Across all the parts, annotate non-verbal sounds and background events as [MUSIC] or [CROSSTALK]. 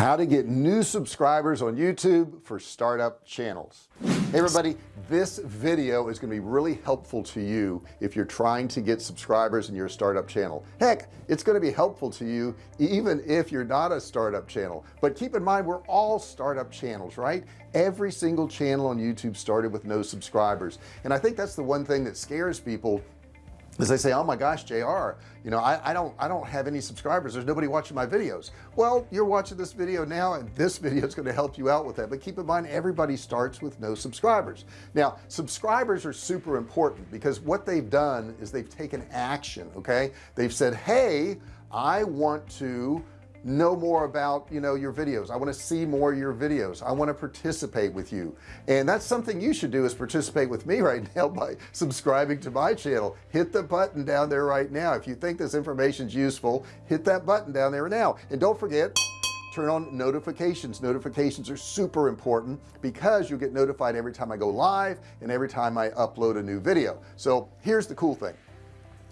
how to get new subscribers on YouTube for startup channels. Hey everybody this video is going to be really helpful to you if you're trying to get subscribers in your startup channel. Heck it's going to be helpful to you even if you're not a startup channel. But keep in mind we're all startup channels right? Every single channel on YouTube started with no subscribers. And I think that's the one thing that scares people as they say oh my gosh JR you know I, I don't I don't have any subscribers. There's nobody watching my videos. Well you're watching this video now and this video is going to help you out with that. But keep in mind everybody starts with no subscribers. Now subscribers are super important because what they've done is they've taken action okay? They've said hey I want to know more about you know your videos. I want to see more of your videos. I want to participate with you. And that's something you should do is participate with me [LAUGHS] right now by subscribing to my channel. Hit the button down there right now. If you think this information is useful hit that button down there now. And don't forget turn on notifications. Notifications are super important because you'll get notified every time I go live and every time I upload a new video. So here's the cool thing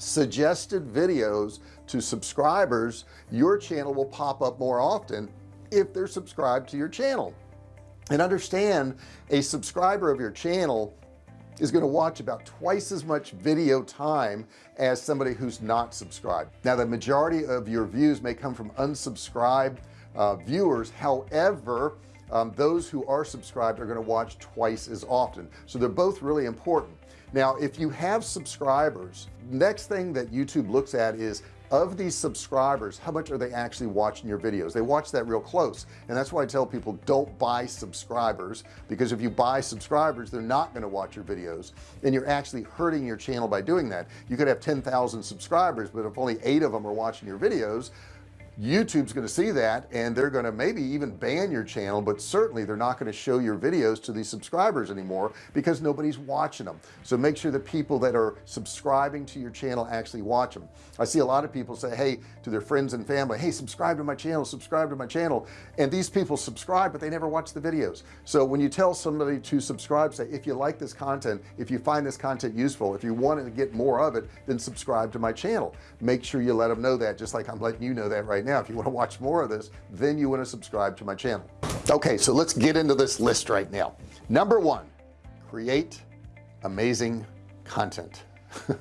suggested videos to subscribers your channel will pop up more often if they're subscribed to your channel. And understand a subscriber of your channel is going to watch about twice as much video time as somebody who's not subscribed. Now the majority of your views may come from unsubscribed uh, viewers. However um, those who are subscribed are going to watch twice as often. So they're both really important now if you have subscribers next thing that YouTube looks at is of these subscribers how much are they actually watching your videos? They watch that real close. And that's why I tell people don't buy subscribers because if you buy subscribers they're not going to watch your videos and you're actually hurting your channel by doing that. You could have 10,000 subscribers but if only eight of them are watching your videos YouTube's going to see that and they're going to maybe even ban your channel but certainly they're not going to show your videos to these subscribers anymore because nobody's watching them. So make sure the people that are subscribing to your channel actually watch them I see a lot of people say hey to their friends and family hey subscribe to my channel subscribe to my channel. And these people subscribe but they never watch the videos. So when you tell somebody to subscribe say if you like this content if you find this content useful if you want to get more of it then subscribe to my channel. Make sure you let them know that just like I'm letting you know that right now now. If you want to watch more of this then you want to subscribe to my channel. Okay so let's get into this list right now. Number one create amazing content. [LAUGHS]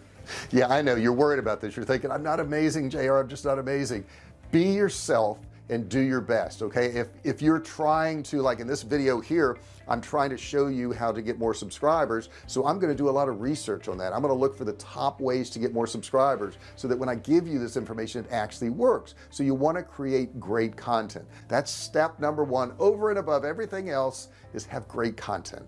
Yeah I know you're worried about this. You're thinking I'm not amazing JR I'm just not amazing. Be yourself and do your best okay? If if you're trying to like in this video here I'm trying to show you how to get more subscribers. So I'm going to do a lot of research on that. I'm going to look for the top ways to get more subscribers so that when I give you this information it actually works. So you want to create great content. That's step number one over and above everything else is have great content.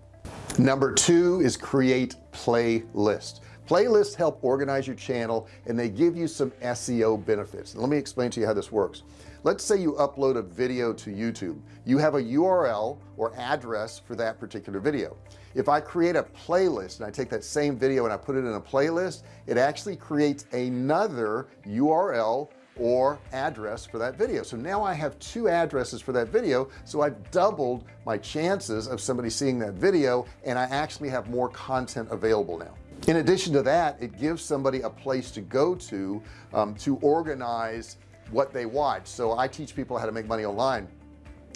Number two is create playlist playlists help organize your channel and they give you some SEO benefits. Let me explain to you how this works. Let's say you upload a video to YouTube. You have a URL or address for that particular video. If I create a playlist and I take that same video and I put it in a playlist it actually creates another URL or address for that video. So now I have two addresses for that video so I've doubled my chances of somebody seeing that video and I actually have more content available now in addition to that it gives somebody a place to go to um, to organize what they watch. So I teach people how to make money online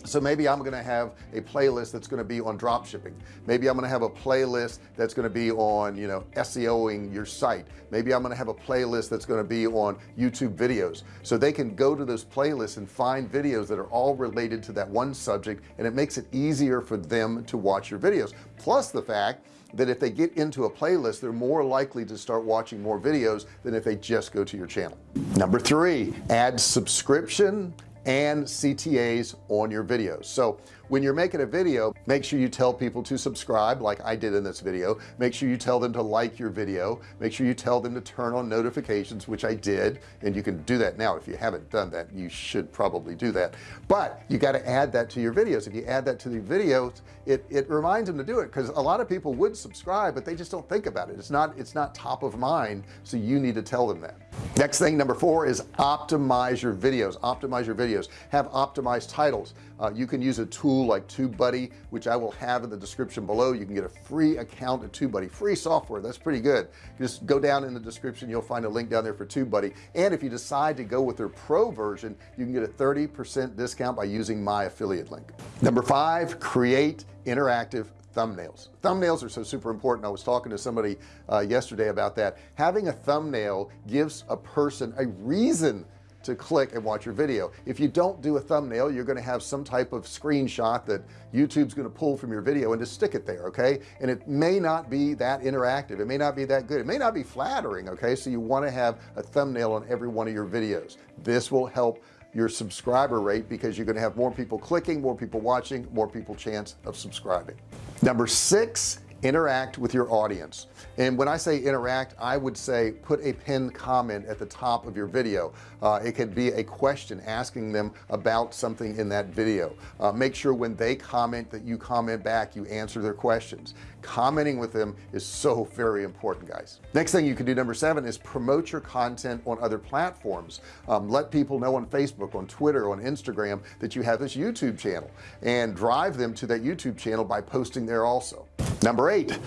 so maybe I'm gonna have a playlist that's to be on drop shipping. Maybe I'm gonna have a playlist that's to be on you know SEOing your site. Maybe I'm gonna have a playlist that's to be on YouTube videos. So they can go to those playlists and find videos that are all related to that one subject and it makes it easier for them to watch your videos. Plus the fact that if they get into a playlist they're more likely to start watching more videos than if they just go to your channel. Number three add subscription and CTAs on your videos. So when you're making a video make sure you tell people to subscribe like I did in this video. Make sure you tell them to like your video. Make sure you tell them to turn on notifications which I did and you can do that now. If you haven't done that you should probably do that. But you got to add that to your videos. If you add that to the videos it it reminds them to do it because a lot of people would subscribe but they just don't think about it. It's not it's not top of mind so you need to tell them that. Next thing number four is optimize your videos. Optimize your videos. Have optimized titles. Uh, you can use a tool like TubeBuddy which I will have in the description below. You can get a free account at TubeBuddy. Free software that's pretty good. Just go down in the description you'll find a link down there for TubeBuddy. And if you decide to go with their pro version you can get a 30% discount by using my affiliate link. Number five create interactive thumbnails. Thumbnails are so super important. I was talking to somebody uh, yesterday about that. Having a thumbnail gives a person a reason to click and watch your video. If you don't do a thumbnail you're going to have some type of screenshot that YouTube's going to pull from your video and just stick it there okay? And it may not be that interactive. It may not be that good. It may not be flattering okay? So you want to have a thumbnail on every one of your videos. This will help your subscriber rate because you're going to have more people clicking more people watching more people chance of subscribing. Number six interact with your audience. And when I say interact I would say put a pinned comment at the top of your video. Uh, it could be a question asking them about something in that video. Uh, make sure when they comment that you comment back you answer their questions commenting with them is so very important guys. Next thing you can do number seven is promote your content on other platforms. Um, let people know on Facebook on Twitter on Instagram that you have this YouTube channel and drive them to that YouTube channel by posting there also. Number eight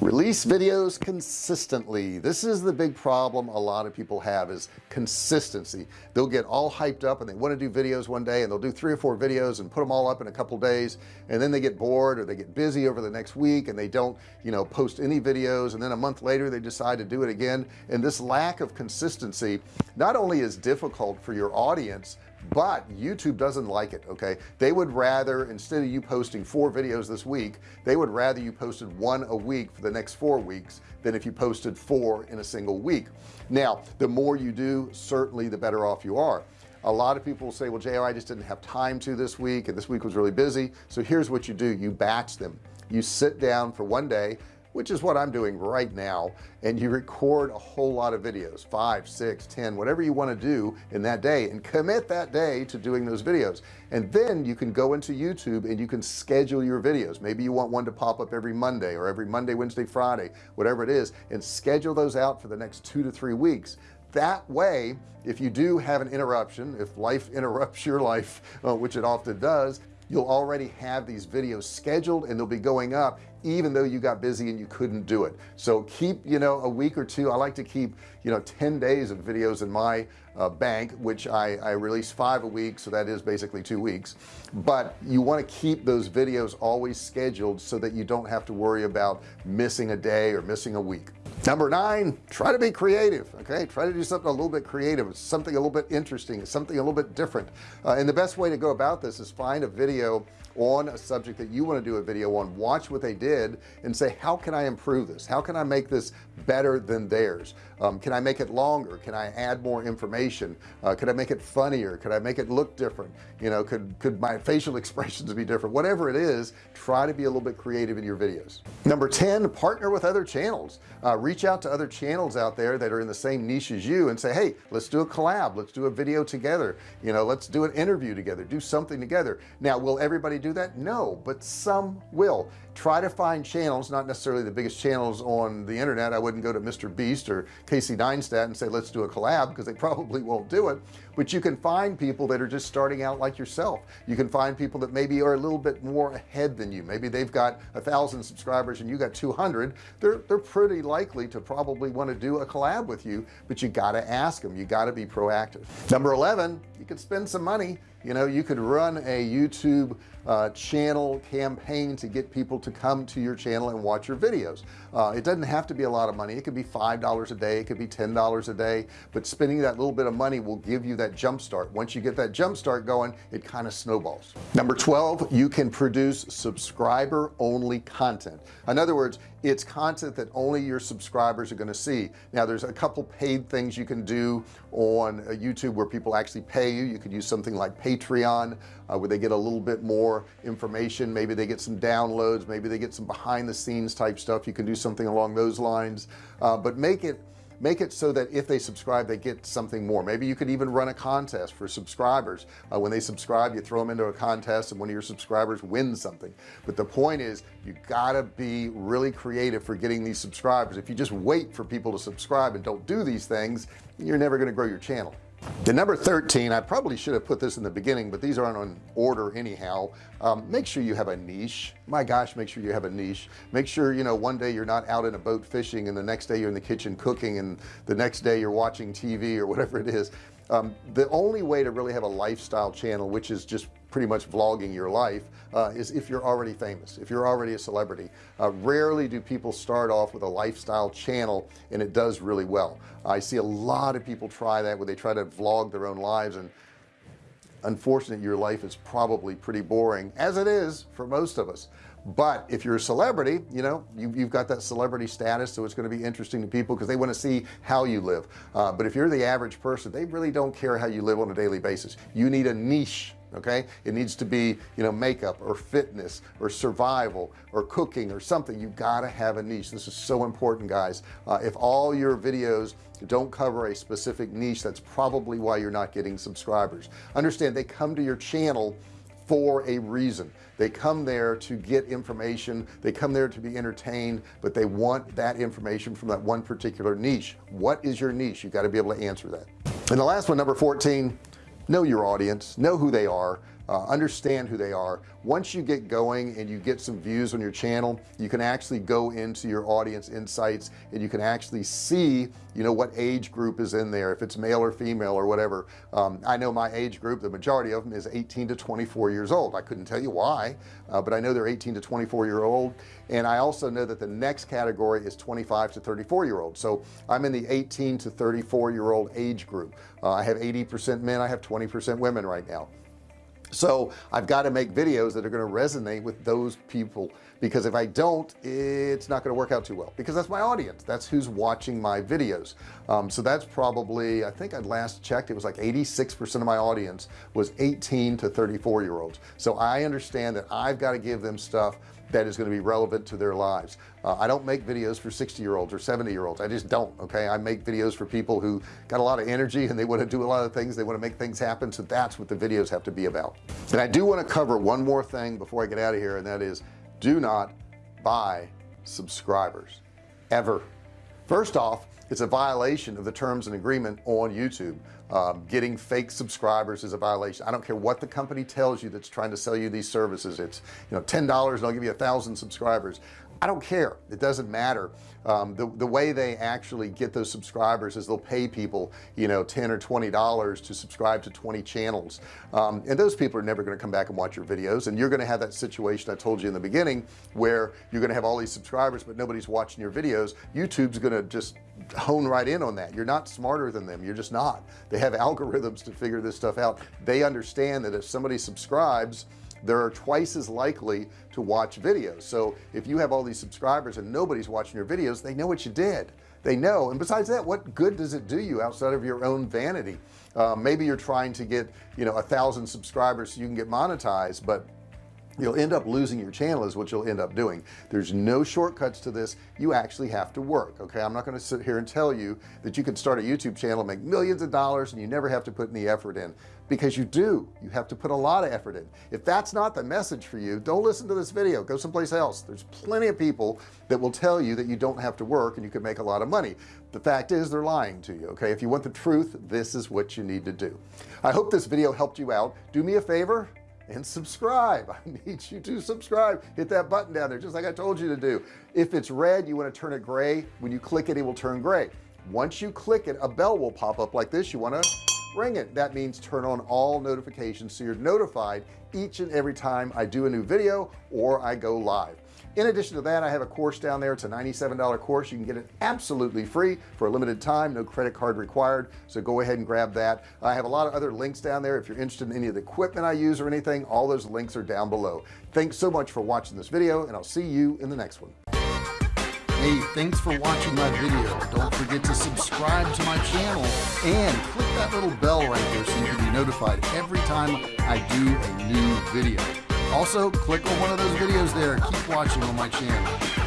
release videos consistently. This is the big problem a lot of people have is consistency. They'll get all hyped up and they want to do videos one day and they'll do three or four videos and put them all up in a couple days and then they get bored or they get busy over the next week and they don't you know post any videos and then a month later they decide to do it again. And this lack of consistency not only is difficult for your audience but YouTube doesn't like it okay? They would rather instead of you posting four videos this week they would rather you posted one a week for the next four weeks than if you posted four in a single week. Now the more you do certainly the better off you are a lot of people will say well JR I just didn't have time to this week and this week was really busy. So here's what you do. You batch them. You sit down for one day which is what I'm doing right now and you record a whole lot of videos five six ten whatever you want to do in that day and commit that day to doing those videos. And then you can go into YouTube and you can schedule your videos. Maybe you want one to pop up every Monday or every Monday Wednesday Friday whatever it is and schedule those out for the next two to three weeks that way if you do have an interruption if life [LAUGHS] interrupts your life uh, which it often does you'll already have these videos scheduled and they'll be going up even though you got busy and you couldn't do it. So keep you know a week or two. I like to keep you know 10 days of videos in my uh, bank which I, I release five a week so that is basically two weeks. But you want to keep those videos always scheduled so that you don't have to worry about missing a day or missing a week number nine try to be creative okay? Try to do something a little bit creative something a little bit interesting something a little bit different. Uh, and the best way to go about this is find a video on a subject that you want to do a video on watch what they did and say how can I improve this? How can I make this better than theirs? Um, can I make it longer? Can I add more information? Uh, could I make it funnier? Could I make it look different? You know could could my [LAUGHS] facial expressions be different? Whatever it is try to be a little bit creative in your videos. Number 10 partner with other channels. Uh, reach out to other channels out there that are in the same niche as you and say hey let's do a collab. Let's do a video together. You know let's do an interview together. Do something together. Now will everybody do that? No but some will try to find channels not necessarily the biggest channels on the internet. I wouldn't go to Mr. Beast or Casey Neistat and say let's do a collab because they [LAUGHS] probably won't do it. But you can find people that are just starting out like yourself. You can find people that maybe are a little bit more ahead than you. Maybe they've got a thousand subscribers and you got 200 they're they're pretty likely to probably want to do a collab with you but you got to ask them you got to be proactive. Number 11 you could spend some money you know you could run a YouTube uh, channel campaign to get people to come to your channel and watch your videos. Uh, it doesn't have to be a lot of money. It could be five dollars a day. It could be ten dollars a day. But spending that little bit of money will give you that jump start. Once you get that jump start going it kind of snowballs. Number 12 you can produce subscriber only content. In other words it's content that only your subscribers are going to see. Now there's a couple paid things you can do on uh, YouTube where people actually pay you. You could use something like Patreon uh, where they get a little bit more information. Maybe they get some downloads. Maybe they get some behind the scenes type stuff. You can do something along those lines. Uh, but make it make it so that if they subscribe they get something more. Maybe you could even run a contest for subscribers. Uh, when they subscribe you throw them into a contest and one of your subscribers wins something. But the point is you gotta be really creative for getting these subscribers. If you just wait for people to subscribe and don't do these things you're never going to grow your channel the number 13 I probably should have put this in the beginning but these aren't on order anyhow. Um, make sure you have a niche. My gosh make sure you have a niche. Make sure you know one day you're not out in a boat fishing and the next day you're in the kitchen cooking and the next day you're watching TV or whatever it is um, the only way to really have a lifestyle channel which is just pretty much vlogging your life uh, is if you're already famous if you're already a celebrity. Uh, rarely do people start off with a lifestyle channel and it does really well. I see a lot of people try that where they try to vlog their own lives and unfortunately your life is probably pretty boring as it is for most of us but if you're a celebrity you know you, have got that celebrity status so it's going to be interesting to people because they want to see how you live. Uh, but if you're the average person they really don't care how you live on a daily basis. You need a niche okay? It needs to be you know makeup or fitness or survival or cooking or something. You got to have a niche. This is so important guys. Uh, if all your videos don't cover a specific niche that's probably why you're not getting subscribers. Understand they come to your channel for a reason. They come there to get information. They come there to be entertained but they want that information from that one particular niche. What is your niche? You got to be able to answer that. And the last one number 14 know your audience. Know who they are uh, understand who they are. Once you get going and you get some views on your channel you can actually go into your audience insights and you can actually see you know what age group is in there if it's male or female or whatever. Um, I know my age group the majority of them is 18 to 24 years old. I couldn't tell you why uh, but I know they're 18 to 24 year old. And I also know that the next category is 25 to 34 year old. So I'm in the 18 to 34 year old age group. Uh, I have 80% men I have 20% women right now so I've got to make videos that are going to resonate with those people because if I don't it's not going to work out too well because that's my audience. That's who's watching my videos. Um, so that's probably I think I'd last checked it was like 86% of my audience was 18 to 34 year olds so I understand that I've got to give them stuff that is going to be relevant to their lives. Uh, I don't make videos for 60 year olds or 70 year olds I just don't okay? I make videos for people who got a lot of energy and they want to do a lot of things. They want to make things happen. So that's what the videos have to be about. And I do want to cover one more thing before I get out of here and that is do not buy subscribers ever. First off it's a violation of the terms and agreement on YouTube. Um, getting fake subscribers is a violation. I don't care what the company tells you that's trying to sell you these services. It's you know ten dollars and I'll give you a thousand subscribers I don't care. It doesn't matter. Um, the, the way they actually get those subscribers is they'll pay people you know 10 or 20 dollars to subscribe to 20 channels. Um, and those people are never going to come back and watch your videos. And you're going to have that situation I told you in the beginning where you're going to have all these subscribers but nobody's watching your videos. YouTube's going to just hone right in on that. You're not smarter than them. You're just not. They have algorithms to figure this stuff out. They understand that if somebody subscribes they're twice as likely to watch videos. So if you have all these subscribers and nobody's watching your videos they know what you did. They know. And besides that what good does it do you outside of your own vanity? Uh, maybe you're trying to get you know a thousand subscribers so you can get monetized but you'll end up losing your channel is what you'll end up doing. There's no shortcuts to this. You actually have to work okay? I'm not going to sit here and tell you that you can start a YouTube channel make millions of dollars and you never have to put any effort in. Because you do. You have to put a lot of effort in. If that's not the message for you don't listen to this video. Go someplace else. There's plenty of people that will tell you that you don't have to work and you can make a lot of money. The fact is they're lying to you okay? If you want the truth this is what you need to do. I hope this video helped you out. Do me a favor and subscribe. [LAUGHS] I need you to subscribe. Hit that button down there just like I told you to do. If it's red you want to turn it gray. When you click it it will turn gray. Once you click it a bell will pop up like this. You want to ring it. That means turn on all notifications so you're notified each and every time I do a new video or I go live in addition to that I have a course down there. It's a $97 course. You can get it absolutely free for a limited time no credit card required. So go ahead and grab that. I have a lot of other links down there if you're interested in any of the equipment I use or anything. All those links are down below. Thanks so much for watching this video and I'll see you in the next one. Hey, thanks for watching my video. Don't forget to subscribe to my channel and click that little bell right there so you can be notified every time I do a new video. Also, click on one of those videos there. Keep watching on my channel.